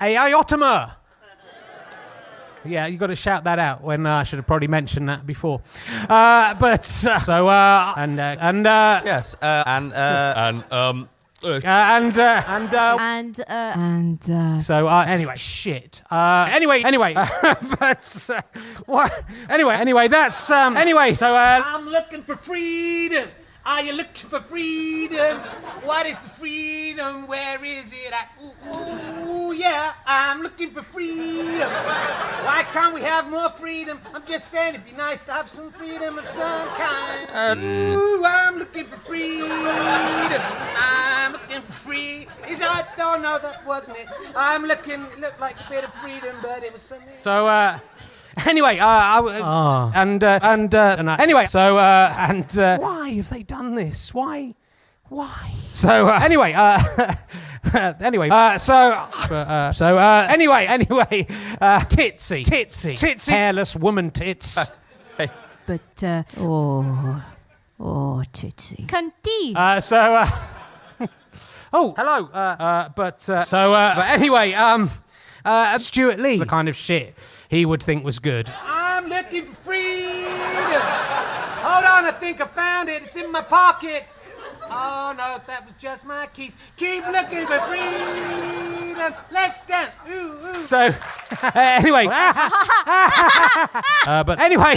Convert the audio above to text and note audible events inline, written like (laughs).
a iotomer. Yeah, you got to shout that out when uh, I should have probably mentioned that before. Uh, but uh, (laughs) so uh, and uh, and uh, Yes, uh, and uh, And um, and uh, and uh, And, uh, and, uh, so uh, anyway, shit. Uh, anyway, anyway, (laughs) but uh, what? Anyway, anyway, that's um. Anyway, so uh, I'm looking for freedom. Are you looking for freedom? What is the freedom? Where is it? at? ooh, ooh, yeah, I'm looking for freedom. Why can't we have more freedom? I'm just saying it'd be nice to have some freedom of some kind. Ooh, I'm looking for freedom. I'm looking for free. Is that? Oh no, that wasn't it. I'm looking. It looked like a bit of freedom, but it was something. So uh. (laughs) Anyway, uh, I, uh, and uh, and uh, and, uh, anyway, so uh, and uh, why have they done this? Why, why? So uh, (laughs) anyway, uh, (laughs) (laughs) anyway, uh, so uh, so uh, anyway, (laughs) anyway, uh, titsy, titsy, titsy, hairless woman tits. (laughs) but, uh, oh, oh, Tootsie. Cunty. Uh, so, uh, oh, hello. Uh, uh, but uh, so, uh, but anyway, um, uh, Stewart Lee, the kind of shit he would think was good. I'm looking for freedom. Hold on, I think I found it. It's in my pocket. Oh no, that was just my keys. Keep looking for freedom. Let's dance. Ooh, ooh. So, (laughs) anyway. (laughs) uh, but anyway.